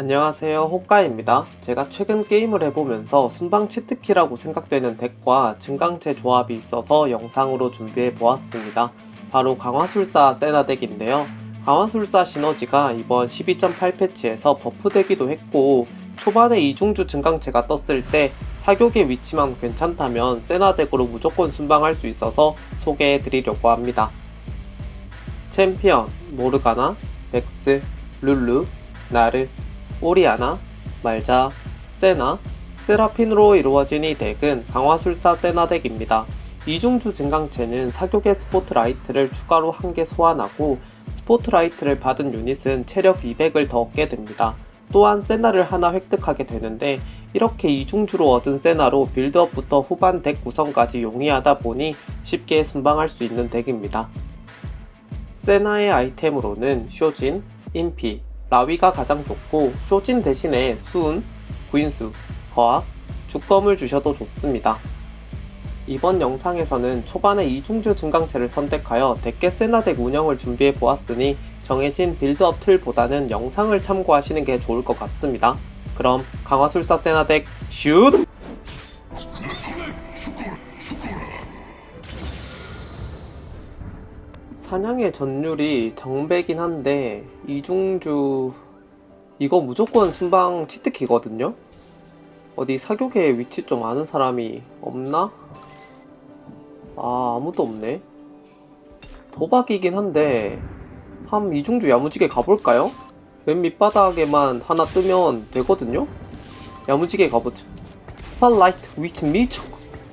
안녕하세요. 호까입니다. 제가 최근 게임을 해보면서 순방 cheat key라고 생각되는 덱과 증강체 조합이 있어서 영상으로 준비해 보았습니다. 바로 강화술사 세나 덱인데요. 강화술사 시너지가 이번 12.8 패치에서 buff되기도 했고 초반에 이중주 증강체가 떴을 때 사교계 위치만 괜찮다면 세나 덱으로 무조건 순방할 수 있어서 소개해 드리려고 합니다. 챔피언, 모르가나, 벡스, 룰루, 나르, 오리아나, 말자, 세나, 세라핀으로 이루어진 이 덱은 강화술사 세나 덱입니다. 이중주 증강체는 사교계 스포트라이트를 추가로 한 개 소환하고 스포트라이트를 받은 유닛은 체력 200을 더 얻게 됩니다. 또한 세나를 하나 획득하게 되는데 이렇게 이중주로 얻은 세나로 빌드업부터 후반 덱 구성까지 용이하다 보니 쉽게 순방할 수 있는 덱입니다. 세나의 아이템으로는 쇼진, 인피, 라위가 가장 좋고 쇼진 대신에 수은, 구인수, 거학, 죽검을 주셔도 좋습니다. 이번 영상에서는 초반에 이중주 증강체를 선택하여 덱게 세나덱 운영을 준비해 보았으니 정해진 빌드업 틀보다는 영상을 참고하시는 게 좋을 것 같습니다. 그럼 강화술사 세나덱 슛! 사냥의 전율이 정배긴 한데 이중주 이거 무조건 순방 cheat key거든요? 어디 사교계 위치 좀 아는 사람이 없나? 아 아무도 없네 도박이긴 한데 한 이중주 야무지게 가볼까요? 맨 밑바닥에만 하나 뜨면 되거든요? 야무지게 가보자 spotlight 위치 미쳐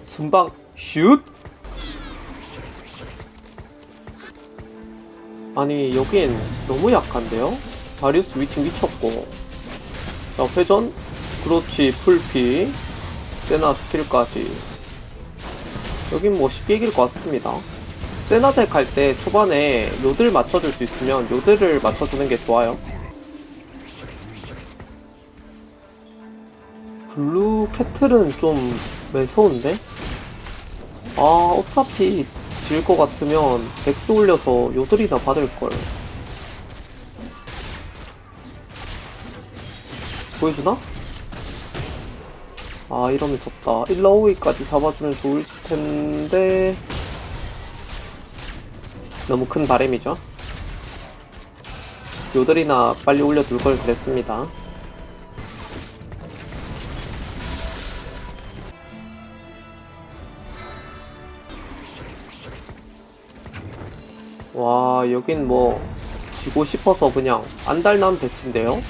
순방 슛! 아니 여긴 너무 약한데요? 다리우스 위치 미쳤고. 자 회전. 그렇지 풀피. 세나 스킬까지. 여긴 뭐 쉽게 이길 것 같습니다. 세나 덱 할 때 초반에 요들 맞춰줄 수 있으면 요들을 맞춰주는 게 좋아요. 블루 캐틀은 좀 매서운데? 아 어차피 질 것 같으면 벡스 올려서 요들이나 받을걸. 보여주나? 아 이러면 졌다. 일라오이까지 잡아주면 좋을텐데. 너무 큰 바램이죠? 요들이나 빨리 올려둘 걸 그랬습니다 와 여긴 뭐 지고 싶어서 그냥 안달난 배치인데요?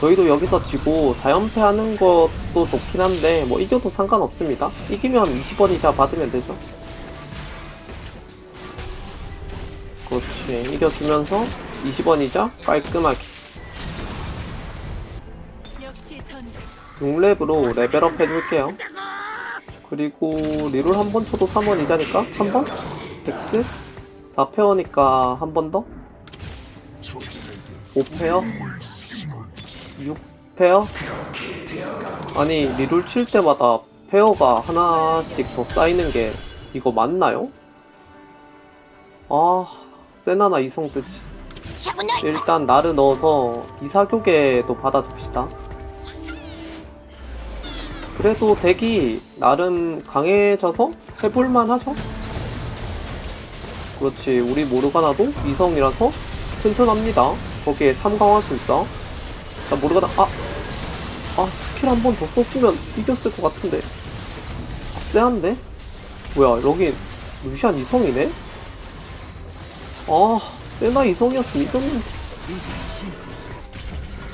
저희도 여기서 지고 4연패 하는 것도 좋긴 한데 뭐 이겨도 상관없습니다. 이기면 20원 이자 받으면 되죠. 그렇지. 이겨주면서 20원 이자 깔끔하게. 6렙으로 레벨업 해줄게요. 그리고 reroll 한 번 쳐도 3원 이자니까? 한 번? 덱스 4 pair니까 한 번 더? 5 pair? 6 pair? 아니 reroll 칠 때마다 pair가 하나씩 더 쌓이는 게 이거 맞나요? 아 세나나 이성 뜨지 일단 나를 넣어서 이사교계도 받아줍시다 그래도 덱이 나름 강해져서 해볼만 하죠? 그렇지 우리 모르가나도 이성이라서 튼튼합니다 거기에 삼강화 술사 자 모르가나 아! 아 스킬 한 번 더 썼으면 이겼을 것 같은데 아 쎄한데? 뭐야 여긴 루시안 이성이네? 아 세나 이성이었으면 이겼는데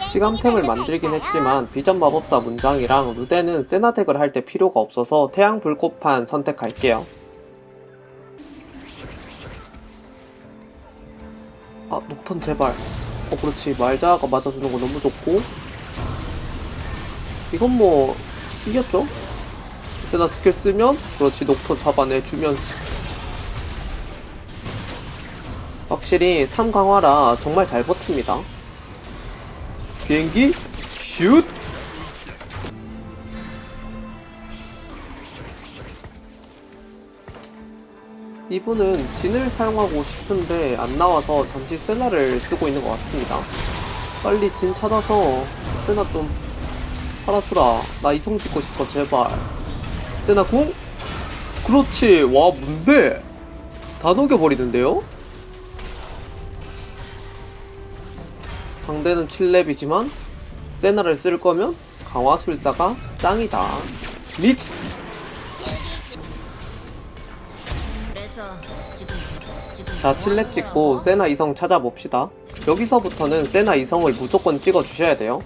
시간템을 만들긴 했지만 비전 마법사 문장이랑 루데는 세나 덱을 할 때 필요가 없어서 태양 불꽃판 선택할게요 아 녹턴 제발. 어 그렇지. 말자가 맞아주는 거 너무 좋고. 이건 뭐 이겼죠? 세나 스킬 쓰면? 그렇지. 녹턴 잡아내주면서. 확실히 3강화라 정말 잘 버팁니다. 비행기 슛 이분은 진을 사용하고 싶은데 안 나와서 잠시 세나를 쓰고 있는 것 같습니다. 빨리 진 찾아서 세나 좀 팔아주라. 나 이성 찍고 싶어 제발. 세나 궁? 그렇지. 와 뭔데? 다 녹여버리는데요? 상대는 7렙이지만 세나를 쓸 거면 강화술사가 짱이다. 미치! 자, 7렙 찍고 세나 이성 찾아봅시다. 여기서부터는 세나 이성을 무조건 찍어주셔야 돼요.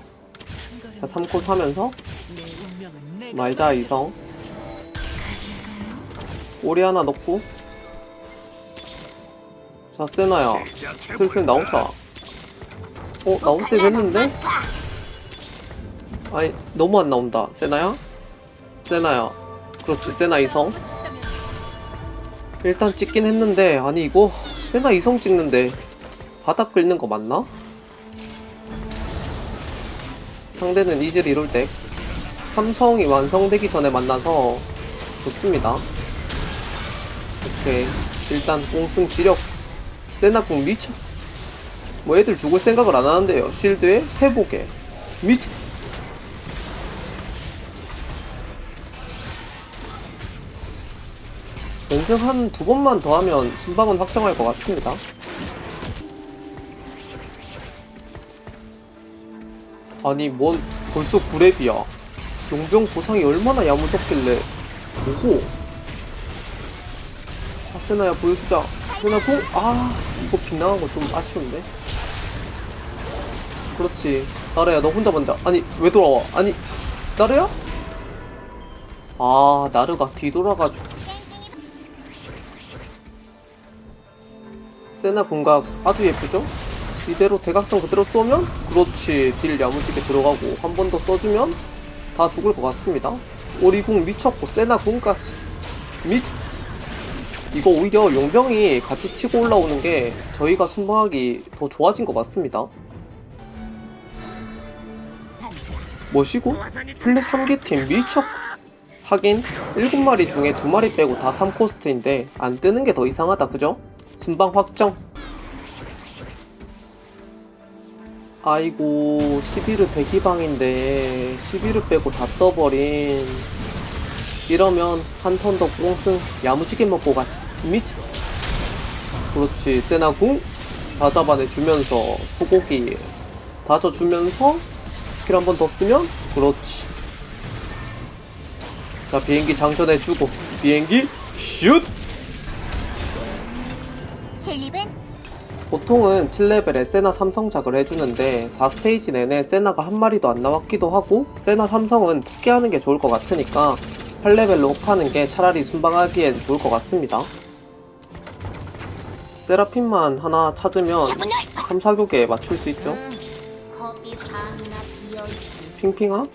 자, 3코 사면서 말자 이성 오리 하나 넣고 자, 세나야 슬슬 나온다. 어, 나올 때 됐는데? 아니, 너무 안 나온다. 세나야? 세나야. 그렇지, 세나 이성. 일단 찍긴 했는데 아니 이거 세나 이성 찍는데 바닥 긁는 거 맞나? 상대는 이질 이룰 때 삼성이 완성되기 전에 만나서 좋습니다. 오케이. 일단 공승 지력. 세나 공 미쳐. 뭐 애들 죽을 생각을 안 하는데요. 실드에 회복에 미치 연승 한두 번만 더 하면 순방은 확정할 것 같습니다. 아니, 뭔 벌써 9렙이야. 용병 보상이 얼마나 야무졌길래. 오호. 아세나야 보여주자. 세나 공? 아, 이거 빗나간 거 좀 아쉬운데. 그렇지. 나래야, 너 혼자 먼저. 아니, 왜 돌아와? 아니, 나래야? 아, 나르가 뒤돌아가지고. 세나 공각 아주 예쁘죠? 이대로 대각선 그대로 쏘면 그렇지 딜 야무지게 들어가고 한 번 더 써주면 다 죽을 것 같습니다 오리궁 미쳤고 세나 궁까지 미치 이거 오히려 용병이 같이 치고 올라오는 게 저희가 순방하기 더 좋아진 것 같습니다 뭐시고? 플레 3개팀 미쳤 하긴 7마리 중에 2마리 빼고 다 3코스트인데 안 뜨는 게 더 이상하다 그죠? 순방 확정. 아이고 11르 대기방인데 11르 빼고 다 떠버린. 이러면 한 turn 더 꽁승 야무지게 먹고 가지 미치. 그렇지 세나궁. 다 잡아내주면서 소고기 다져주면서 스킬 한 번 더 쓰면 그렇지. 자 비행기 장전해주고 비행기 슛 텔립은 보통은 7레벨에 세나 삼성작을 해주는데 4스테이지 내내 세나가 한 마리도 안 나왔기도 하고 세나 삼성은 포기하는 게 좋을 것 같으니까 8레벨로 업하는 게 차라리 순방하기엔 좋을 것 같습니다. 세라핀만 하나 찾으면 3, 4교계에 맞출 수 있죠. 음, 핑핑아?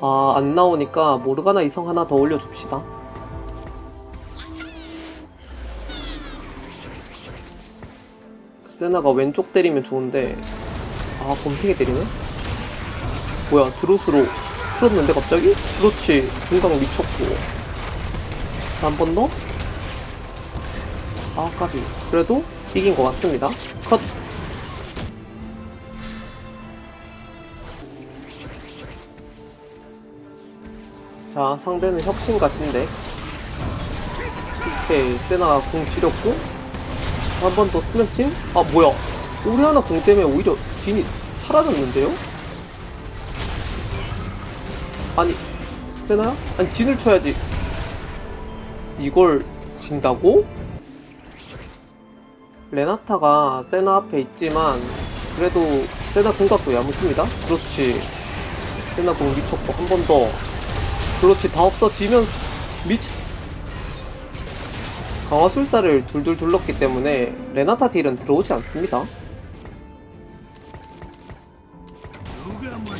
아, 안 나오니까 모르가나 이성 하나 더 올려줍시다. 세나가 왼쪽 때리면 좋은데, 아, 검탱이 때리네? 뭐야, 드로스로 틀었는데 갑자기? 그렇지, 중강 미쳤고. 한 번 더? 아, 까비. 그래도 이긴 것 같습니다. 컷! 자, 상대는 혁신같은데. 오케이, 세나가 궁 지렸고. 한 번더 쓰면 진? 아, 뭐야. 하나 궁 때문에 오히려 진이 사라졌는데요? 아니, 세나야? 아니, 진을 쳐야지. 이걸 진다고? 레나타가 세나 앞에 있지만, 그래도 세나 궁각도 야무집니다. 그렇지. 세나 궁 미쳤고, 한 번 더. 그렇지 다 없어지면서 미치 강화술사를 둘둘 둘렀기 때문에 레나타 딜은 들어오지 않습니다.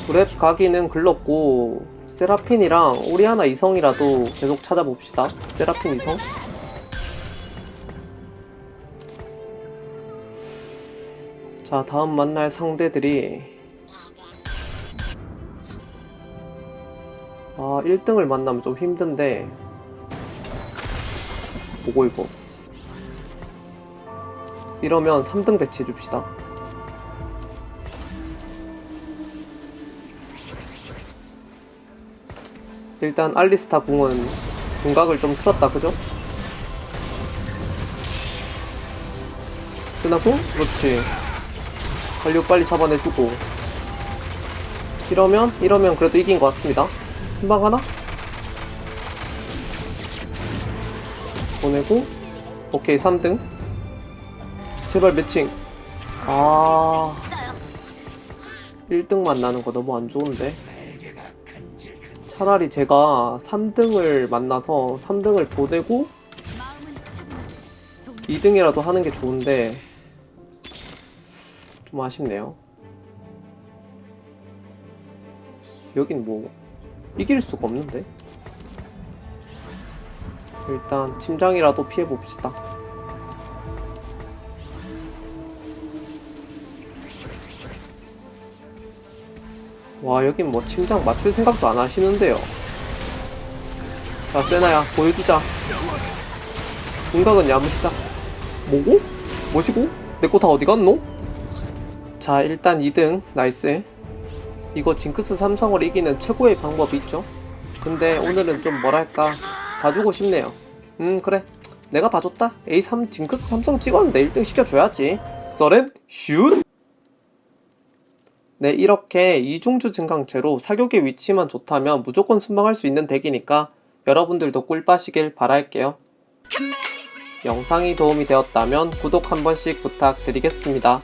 그랩 가기는 글렀고 세라핀이랑 오리아나 이성이라도 계속 찾아봅시다. 세라핀 이성. 자 다음 만날 상대들이. 아 1등을 만나면 좀 힘든데 뭐고 이거 이러면 3등 배치해줍시다. 일단 알리스타 궁은 궁각을 좀 틀었다, 그죠? 스나궁? 그렇지. 관료 빨리 잡아내주고. 이러면, 이러면 그래도 이긴 것 같습니다. 순방 하나? 보내고, 오케이, 3등. 제발 매칭. 아. 1등만 나는 거 너무 안 좋은데. 차라리 제가 3등을 만나서 3등을 보내고 2등이라도 하는 게 좋은데 좀 아쉽네요. 여긴 뭐 이길 수가 없는데. 일단 팀장이라도 피해 봅시다. 와 여긴 뭐 팀장 맞출 생각도 안 하시는데요. 자 세나야 보여주자. 공각은 야무지다. 뭐고? 뭐시고? 내 거 다 어디 갔노? 자 일단 2등 nice. 이거 징크스 삼성을 이기는 최고의 방법이 있죠. 근데 오늘은 좀 뭐랄까 봐주고 싶네요. 음 그래 내가 봐줬다. A3 징크스 삼성 찍었는데 1등 시켜줘야지. 서렌 슛. 네, 이렇게 이중주 증강체로 사교계 위치만 좋다면 무조건 순방할 수 있는 덱이니까 여러분들도 꿀 빠시길 바랄게요. 영상이 도움이 되었다면 구독 한 번씩 부탁드리겠습니다.